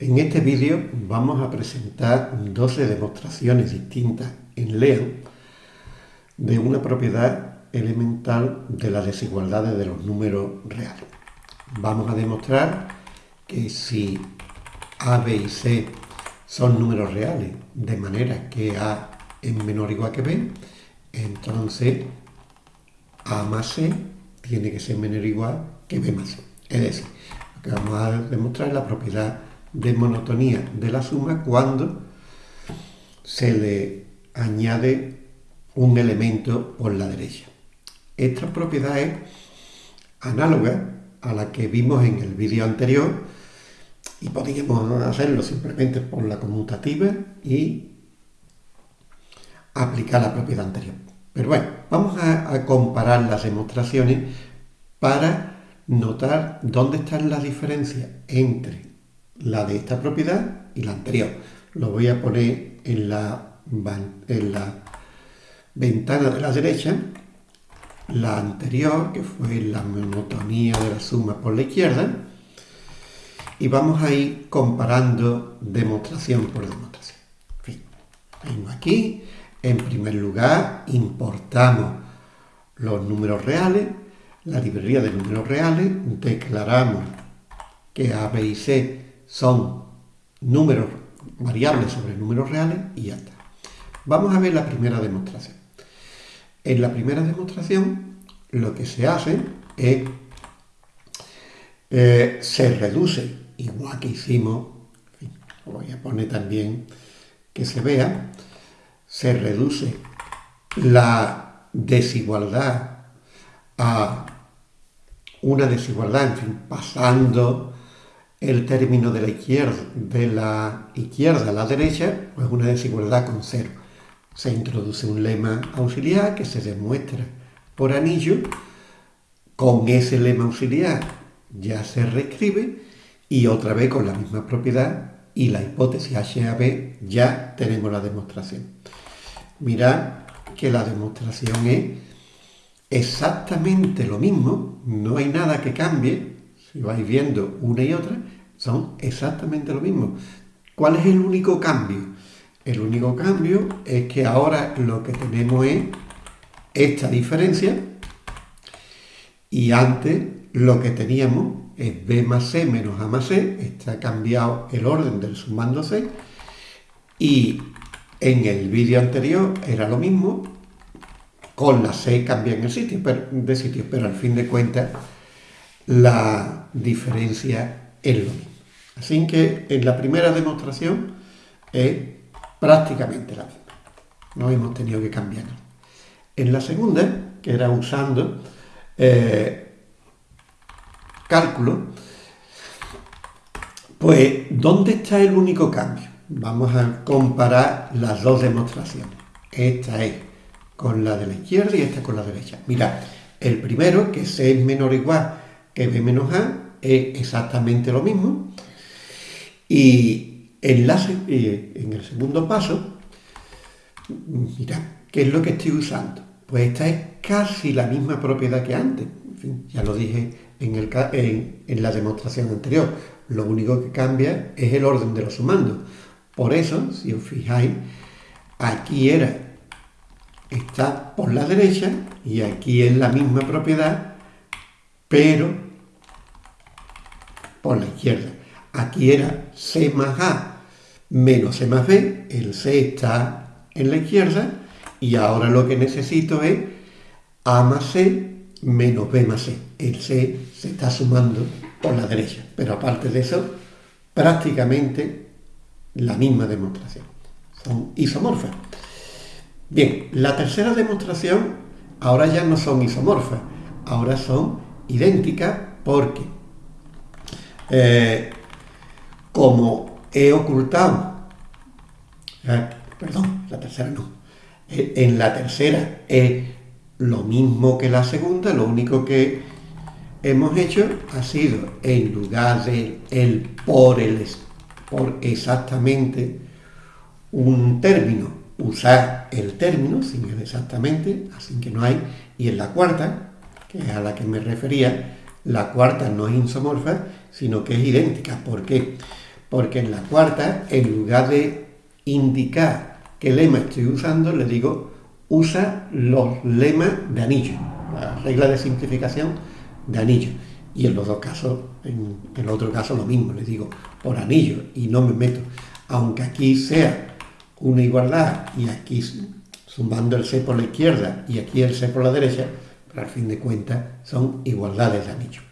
En este vídeo vamos a presentar 12 demostraciones distintas en LEAN de una propiedad elemental de las desigualdades de los números reales. Vamos a demostrar que si A, B y C son números reales, de manera que A es menor o igual que B, entonces A más C tiene que ser menor o igual que B más C. Es decir, lo que vamos a demostrar es la propiedad de monotonía de la suma cuando se le añade un elemento por la derecha. Esta propiedad es análoga a la que vimos en el vídeo anterior y podríamos hacerlo simplemente por la conmutativa y aplicar la propiedad anterior. Pero bueno, vamos a, a comparar las demostraciones para notar dónde están las diferencias entre la de esta propiedad y la anterior. Lo voy a poner en la, en la ventana de la derecha, la anterior, que fue la monotonía de la suma por la izquierda, y vamos a ir comparando demostración por demostración. aquí, en primer lugar importamos los números reales, la librería de números reales, declaramos que A, B y C son números variables sobre números reales y ya está. Vamos a ver la primera demostración. En la primera demostración lo que se hace es, eh, se reduce, igual que hicimos, voy a poner también que se vea, se reduce la desigualdad a una desigualdad, en fin, pasando el término de la izquierda, de la izquierda a la derecha, pues una desigualdad con cero. Se introduce un lema auxiliar que se demuestra por anillo. Con ese lema auxiliar ya se reescribe y otra vez con la misma propiedad y la hipótesis HAB ya tenemos la demostración. Mirad que la demostración es exactamente lo mismo, no hay nada que cambie, si vais viendo una y otra, son exactamente lo mismo. ¿Cuál es el único cambio? El único cambio es que ahora lo que tenemos es esta diferencia y antes lo que teníamos es b más c menos a más c, está cambiado el orden del sumando c y en el vídeo anterior era lo mismo, con la c cambia en el sitio, de sitio, pero al fin de cuentas la diferencia es lo mismo. Así que en la primera demostración es prácticamente la misma. No hemos tenido que cambiar. En la segunda, que era usando eh, cálculo, pues ¿dónde está el único cambio? Vamos a comparar las dos demostraciones. Esta es con la de la izquierda y esta con la derecha. Mirad, el primero, que C es menor o igual que B menos A, es exactamente lo mismo. Y eh, en el segundo paso, mira, ¿qué es lo que estoy usando? Pues esta es casi la misma propiedad que antes. En fin, ya lo dije en, el, en, la demostración anterior. Lo único que cambia es el orden de los sumandos. Por eso, si os fijáis, aquí era, está por la derecha y aquí es la misma propiedad, pero por la izquierda. Aquí era C más A menos C más B, el C está en la izquierda y ahora lo que necesito es A más C menos B más C. El C se está sumando por la derecha, pero aparte de eso, prácticamente la misma demostración. Son isomorfas. Bien, la tercera demostración ahora ya no son isomorfas, ahora son idénticas porque eh, como he ocultado, perdón, la tercera no, eh, en la tercera es lo mismo que la segunda, lo único que hemos hecho ha sido, en lugar de el por, el por exactamente un término, usar el término sin el exactamente, así que no hay, y en la cuarta, que es a la que me refería, la cuarta no es isomorfa, sino que es idéntica. ¿Por qué? Porque en la cuarta, en lugar de indicar qué lema estoy usando, le digo, usa los lemas de anillo, la regla de simplificación de anillo. Y en los dos casos, en el otro caso lo mismo, le digo por anillo y no me meto. Aunque aquí sea una igualdad y aquí sumando el C por la izquierda y aquí el C por la derecha, pero al fin de cuentas son igualdades de anillo.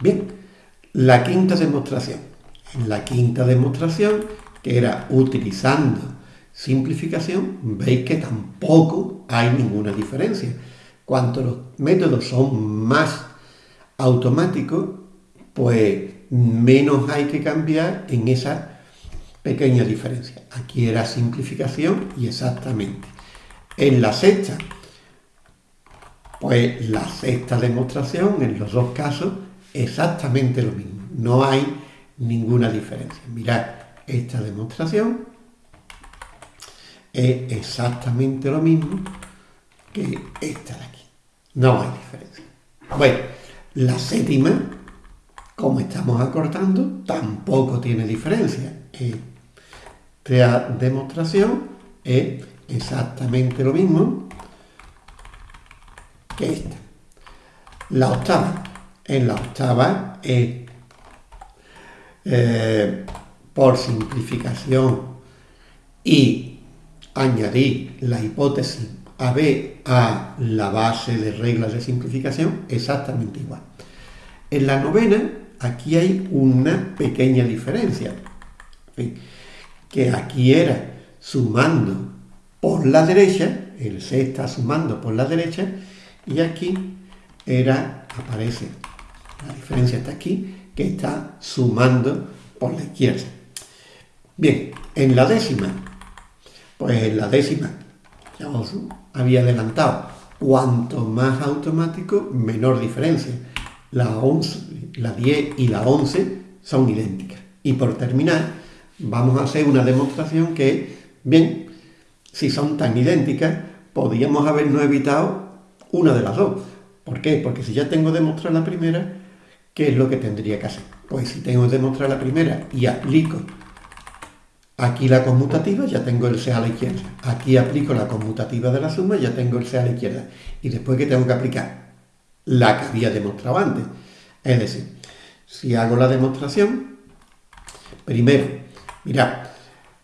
Bien, la quinta demostración. En la quinta demostración, que era utilizando simplificación, veis que tampoco hay ninguna diferencia. Cuanto los métodos son más automáticos, pues menos hay que cambiar en esa pequeña diferencia. Aquí era simplificación y exactamente. En la sexta, pues la sexta demostración, en los dos casos, exactamente lo mismo. No hay ninguna diferencia. Mirad, esta demostración es exactamente lo mismo que esta de aquí. No hay diferencia. Bueno, la séptima, como estamos acortando, tampoco tiene diferencia. Esta demostración es exactamente lo mismo que esta. La octava. En la octava es, eh, por simplificación y añadir la hipótesis AB a la base de reglas de simplificación exactamente igual. En la novena, aquí hay una pequeña diferencia, que aquí era sumando por la derecha, el C está sumando por la derecha, y aquí era, aparece, la diferencia está aquí, que está sumando por la izquierda. Bien, en la décima, pues en la décima, ya os había adelantado, cuanto más automático, menor diferencia. La, 11, la 10 y la 11 son idénticas. Y por terminar, vamos a hacer una demostración que, bien, si son tan idénticas, podríamos habernos evitado una de las dos. ¿Por qué? Porque si ya tengo demostrar la primera, ¿qué es lo que tendría que hacer? Pues si tengo que demostrar la primera y aplico aquí la conmutativa, ya tengo el C a la izquierda. Aquí aplico la conmutativa de la suma, ya tengo el C a la izquierda. Y después que tengo que aplicar la que había demostrado antes. Es decir, si hago la demostración, primero, mirad,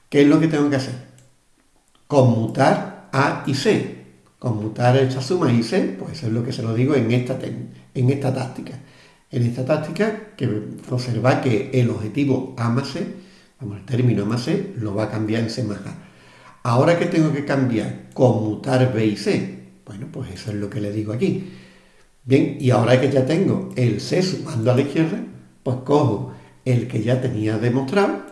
¿qué es lo que tengo que hacer? Conmutar A y C. Conmutar esta suma y C, pues eso es lo que se lo digo en esta, en esta táctica. En esta táctica, que observa que el objetivo A más C, vamos, el término A más C, lo va a cambiar en C más A. Ahora que tengo que cambiar, conmutar B y C, bueno, pues eso es lo que le digo aquí. Bien, y ahora que ya tengo el C sumando a la izquierda, pues cojo el que ya tenía demostrado,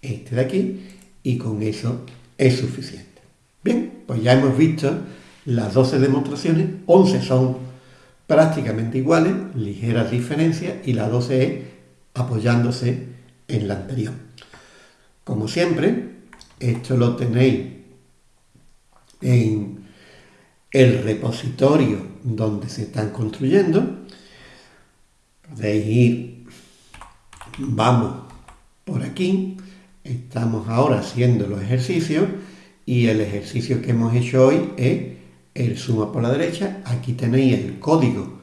este de aquí, y con eso es suficiente. Bien, pues ya hemos visto las 12 demostraciones, 11 son prácticamente iguales, ligeras diferencias, y la 12 es apoyándose en la anterior. Como siempre, esto lo tenéis en el repositorio donde se están construyendo. Podéis ir, vamos por aquí, estamos ahora haciendo los ejercicios y el ejercicio que hemos hecho hoy es el suma por la derecha. Aquí tenéis el código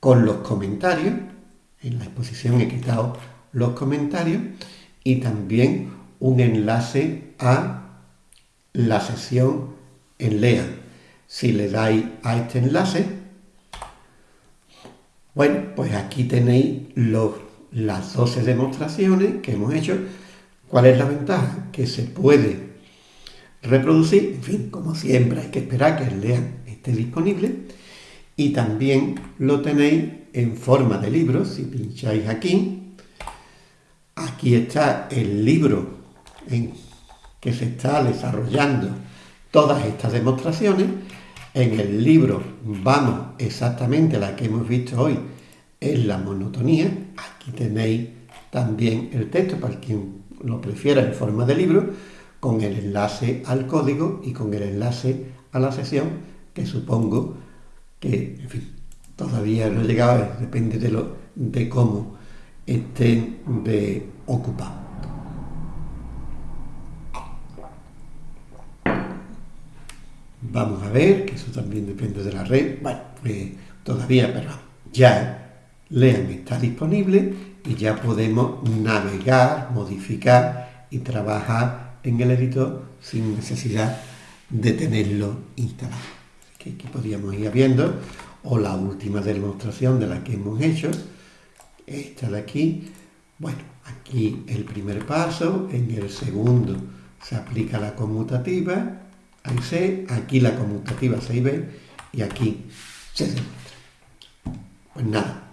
con los comentarios. En la exposición he quitado los comentarios y también un enlace a la sesión en LEA. Si le dais a este enlace, bueno, pues aquí tenéis las 12 demostraciones que hemos hecho. ¿Cuál es la ventaja? Que se puede reproducir, en fin, como siempre hay que esperar que el LEAN esté disponible y también lo tenéis en forma de libro, si pincháis aquí, aquí está el libro en que se está desarrollando todas estas demostraciones. En el libro vamos exactamente a la que hemos visto hoy, es la monotonía. Aquí tenéis también el texto para quien lo prefiera en forma de libro, con el enlace al código y con el enlace a la sesión, que supongo que, en fin, todavía no he llegado, depende de, lo, de cómo estén de ocupado. Vamos a ver, que eso también depende de la red. Bueno, pues todavía, pero ya Lean está disponible y ya podemos navegar, modificar y trabajar en el editor sin necesidad de tenerlo instalado. que aquí podríamos ir viendo, o la última demostración de la que hemos hecho, esta de aquí, bueno, aquí el primer paso, en el segundo se aplica la conmutativa, ahí se, aquí la conmutativa se ve y aquí se demuestra. Pues nada,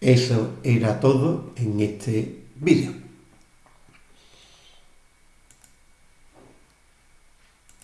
eso era todo en este vídeo.